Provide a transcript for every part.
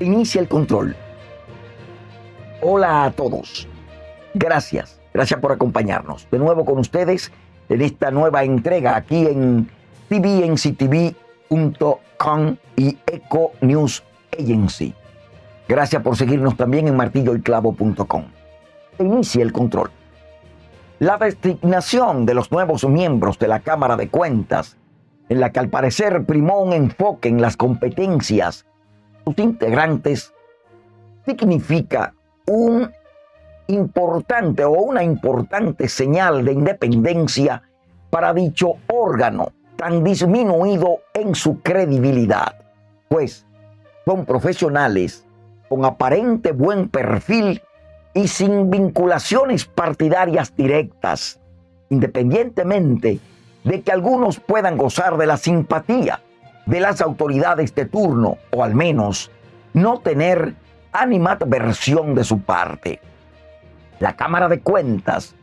inicia el control. Hola a todos. Gracias, gracias por acompañarnos. De nuevo con ustedes en esta nueva entrega aquí en tvnctv.com y Eco News Agency. Gracias por seguirnos también en martilloyclavo.com. Inicia el control. La designación de los nuevos miembros de la Cámara de Cuentas, en la que al parecer primó un enfoque en las competencias sus integrantes, significa un importante o una importante señal de independencia para dicho órgano tan disminuido en su credibilidad, pues son profesionales con aparente buen perfil y sin vinculaciones partidarias directas, independientemente de que algunos puedan gozar de la simpatía de las autoridades de turno o al menos no tener animadversión de su parte. La Cámara de Cuentas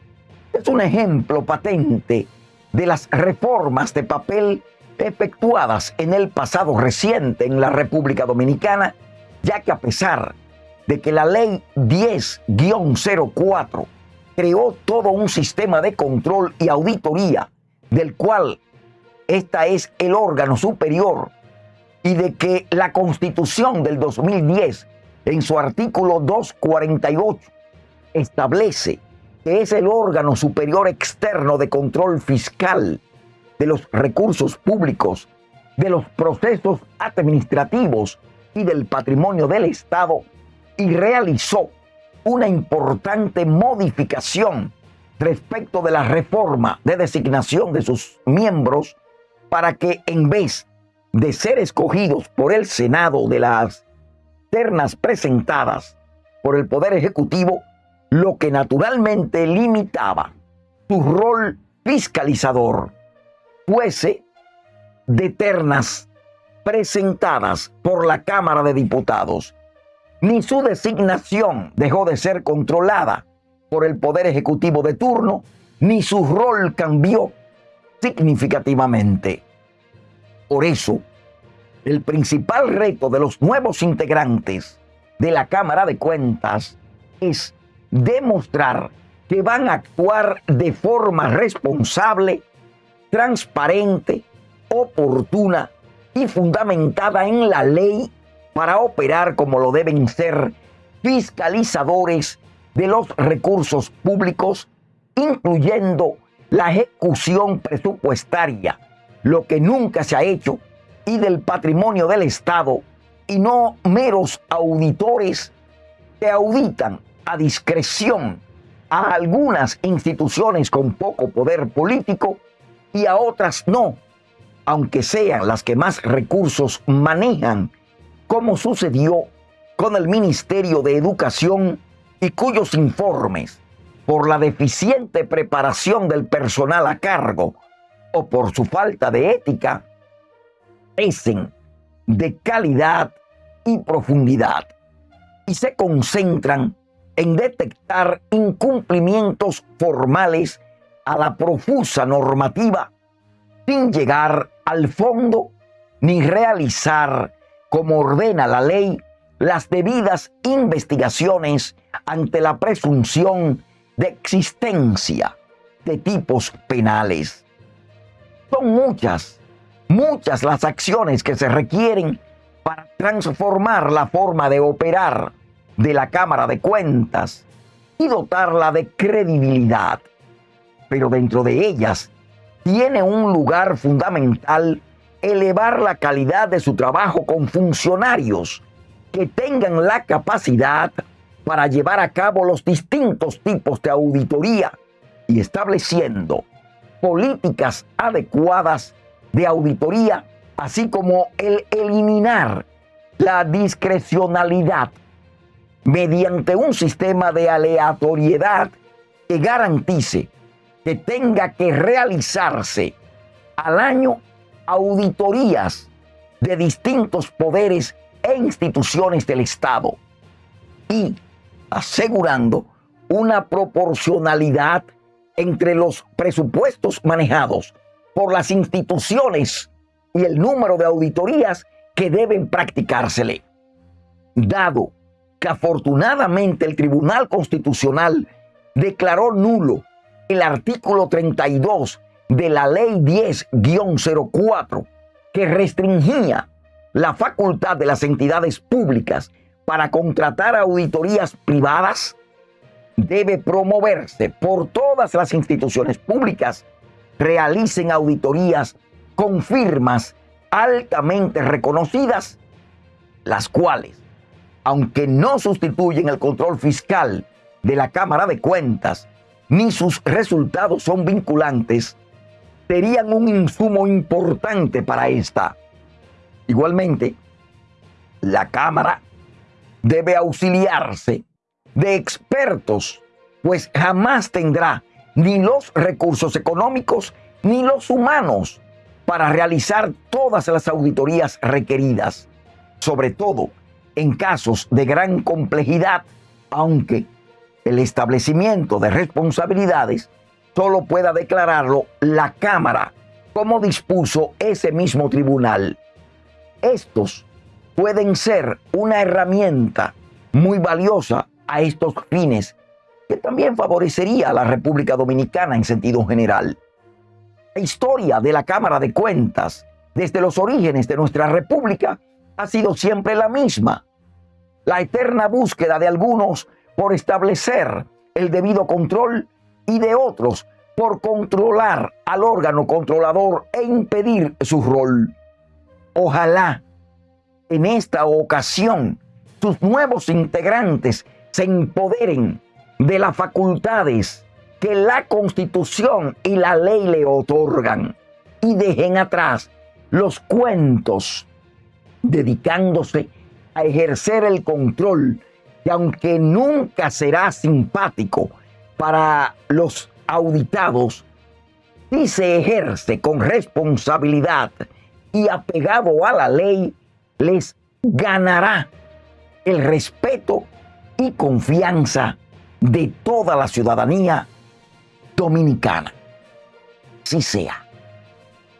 es un ejemplo patente de las reformas de papel efectuadas en el pasado reciente en la República Dominicana, ya que a pesar de que la ley 10-04 creó todo un sistema de control y auditoría, del cual esta es el órgano superior, y de que la constitución del 2010, en su artículo 248, establece que es el órgano superior externo de control fiscal de los recursos públicos, de los procesos administrativos y del patrimonio del Estado, y realizó una importante modificación respecto de la reforma de designación de sus miembros para que en vez de ser escogidos por el Senado de las ternas presentadas por el Poder Ejecutivo, lo que naturalmente limitaba su rol fiscalizador fuese de ternas presentadas por la Cámara de Diputados. Ni su designación dejó de ser controlada por el Poder Ejecutivo de turno, ni su rol cambió significativamente. Por eso, el principal reto de los nuevos integrantes de la Cámara de Cuentas es demostrar que van a actuar de forma responsable, transparente, oportuna y fundamentada en la ley para operar como lo deben ser fiscalizadores de los recursos públicos, incluyendo la ejecución presupuestaria, lo que nunca se ha hecho, y del patrimonio del Estado, y no meros auditores que auditan a discreción a algunas instituciones con poco poder político y a otras no, aunque sean las que más recursos manejan, como sucedió con el Ministerio de Educación y cuyos informes, por la deficiente preparación del personal a cargo o por su falta de ética, crecen de calidad y profundidad y se concentran en detectar incumplimientos formales a la profusa normativa sin llegar al fondo ni realizar, como ordena la ley, las debidas investigaciones ante la presunción de existencia de tipos penales. Son muchas, muchas las acciones que se requieren para transformar la forma de operar de la Cámara de Cuentas y dotarla de credibilidad. Pero dentro de ellas tiene un lugar fundamental elevar la calidad de su trabajo con funcionarios que tengan la capacidad para llevar a cabo los distintos tipos de auditoría y estableciendo políticas adecuadas de auditoría, así como el eliminar la discrecionalidad mediante un sistema de aleatoriedad que garantice que tenga que realizarse al año auditorías de distintos poderes e instituciones del Estado. Y asegurando una proporcionalidad entre los presupuestos manejados por las instituciones y el número de auditorías que deben practicársele. dado que afortunadamente el Tribunal Constitucional declaró nulo el artículo 32 de la Ley 10-04 que restringía la facultad de las entidades públicas para contratar auditorías privadas, debe promoverse por todas las instituciones públicas realicen auditorías con firmas altamente reconocidas, las cuales, aunque no sustituyen el control fiscal de la Cámara de Cuentas, ni sus resultados son vinculantes, serían un insumo importante para esta. Igualmente, la Cámara debe auxiliarse de expertos, pues jamás tendrá ni los recursos económicos ni los humanos para realizar todas las auditorías requeridas, sobre todo en casos de gran complejidad, aunque el establecimiento de responsabilidades solo pueda declararlo la Cámara, como dispuso ese mismo tribunal. Estos pueden ser una herramienta muy valiosa a estos fines, que también favorecería a la República Dominicana en sentido general. La historia de la Cámara de Cuentas desde los orígenes de nuestra República ha sido siempre la misma. La eterna búsqueda de algunos por establecer el debido control y de otros por controlar al órgano controlador e impedir su rol. Ojalá en esta ocasión sus nuevos integrantes se empoderen de las facultades que la constitución y la ley le otorgan y dejen atrás los cuentos dedicándose a ejercer el control que aunque nunca será simpático para los auditados, si se ejerce con responsabilidad y apegado a la ley, les ganará el respeto y confianza de toda la ciudadanía dominicana. Si sea.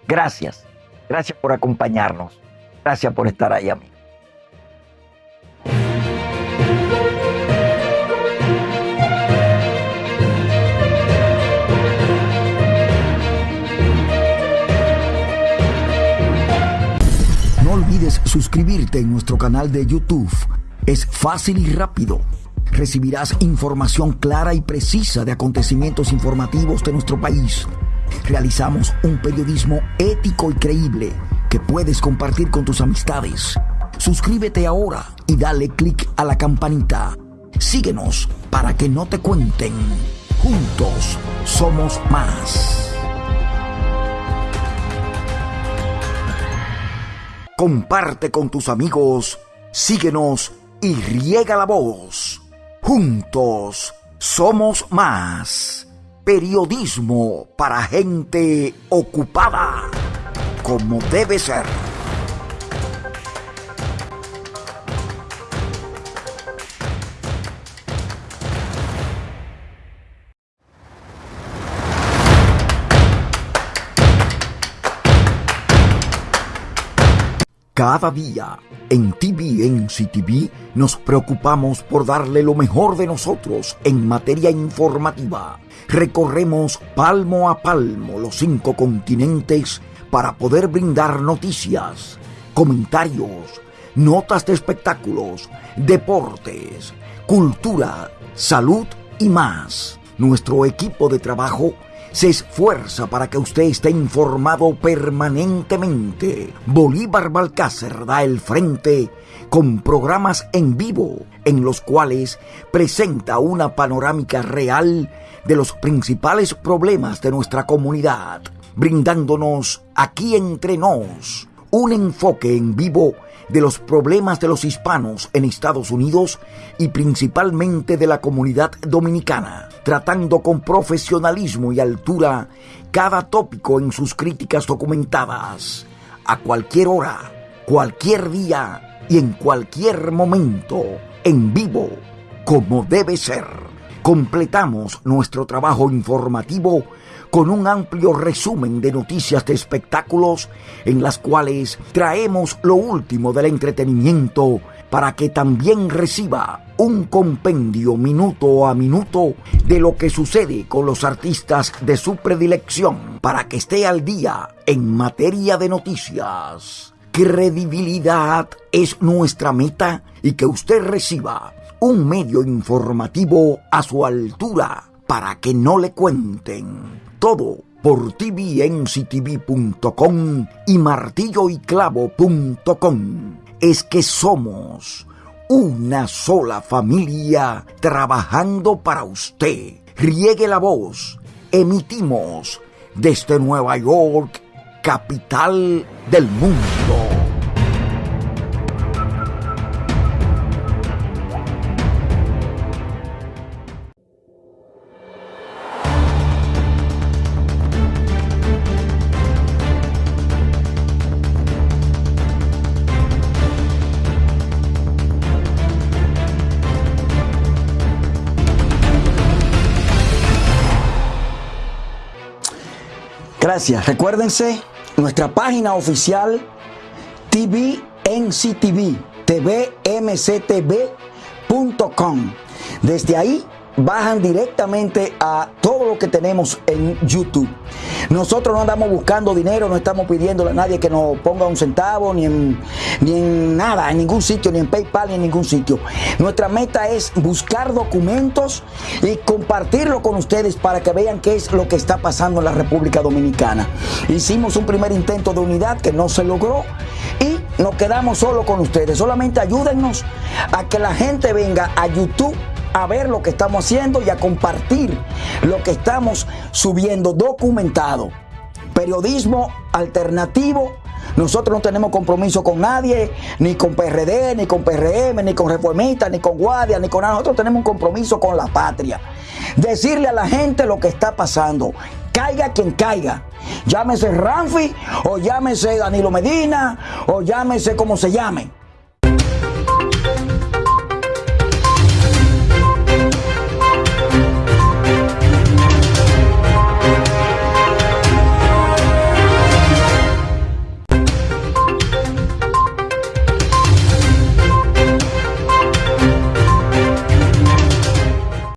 Gracias. Gracias por acompañarnos. Gracias por estar ahí, amigo. Suscribirte en nuestro canal de YouTube. Es fácil y rápido. Recibirás información clara y precisa de acontecimientos informativos de nuestro país. Realizamos un periodismo ético y creíble que puedes compartir con tus amistades. Suscríbete ahora y dale clic a la campanita. Síguenos para que no te cuenten. Juntos somos más. Comparte con tus amigos, síguenos y riega la voz. Juntos somos más. Periodismo para gente ocupada, como debe ser. Cada día en TVNC TV nos preocupamos por darle lo mejor de nosotros en materia informativa. Recorremos palmo a palmo los cinco continentes para poder brindar noticias, comentarios, notas de espectáculos, deportes, cultura, salud y más. Nuestro equipo de trabajo se esfuerza para que usted esté informado permanentemente. Bolívar Balcácer da el frente con programas en vivo en los cuales presenta una panorámica real de los principales problemas de nuestra comunidad, brindándonos aquí entre nos un enfoque en vivo de los problemas de los hispanos en Estados Unidos y principalmente de la comunidad dominicana, tratando con profesionalismo y altura cada tópico en sus críticas documentadas, a cualquier hora, cualquier día y en cualquier momento, en vivo, como debe ser. Completamos nuestro trabajo informativo con un amplio resumen de noticias de espectáculos en las cuales traemos lo último del entretenimiento para que también reciba un compendio minuto a minuto de lo que sucede con los artistas de su predilección, para que esté al día en materia de noticias. Credibilidad es nuestra meta y que usted reciba un medio informativo a su altura para que no le cuenten todo por tvnctv.com y martilloyclavo.com. Es que somos una sola familia trabajando para usted. Riegue la voz. Emitimos desde Nueva York, capital del mundo. Gracias. Recuérdense nuestra página oficial TVNCTV, tvmctv.com. Desde ahí bajan directamente a todo lo que tenemos en YouTube. Nosotros no andamos buscando dinero, no estamos pidiéndole a nadie que nos ponga un centavo, ni en, ni en nada, en ningún sitio, ni en PayPal, ni en ningún sitio. Nuestra meta es buscar documentos y compartirlo con ustedes para que vean qué es lo que está pasando en la República Dominicana. Hicimos un primer intento de unidad que no se logró y nos quedamos solo con ustedes. Solamente ayúdennos a que la gente venga a YouTube a ver lo que estamos haciendo y a compartir lo que estamos subiendo documentado. Periodismo alternativo. Nosotros no tenemos compromiso con nadie, ni con PRD, ni con PRM, ni con reformistas, ni con guardia, ni con nada. Nosotros tenemos un compromiso con la patria. Decirle a la gente lo que está pasando. Caiga quien caiga. Llámese Ramfi, o llámese Danilo Medina, o llámese como se llame